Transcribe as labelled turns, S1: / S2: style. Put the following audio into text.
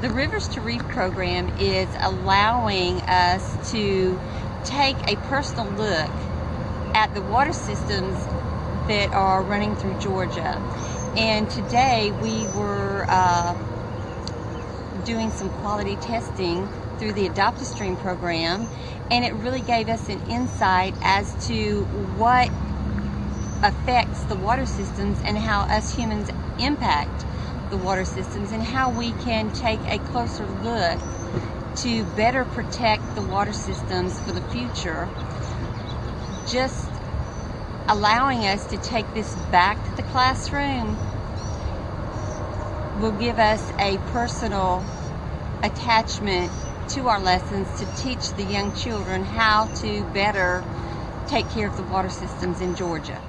S1: The Rivers to Reef program is allowing us to take a personal look at the water systems that are running through Georgia. And today we were uh, doing some quality testing through the Adopt a Stream program and it really gave us an insight as to what affects the water systems and how us humans impact the water systems and how we can take a closer look to better protect the water systems for the future. Just allowing us to take this back to the classroom will give us a personal attachment to our lessons to teach the young children how to better take care of the water systems in Georgia.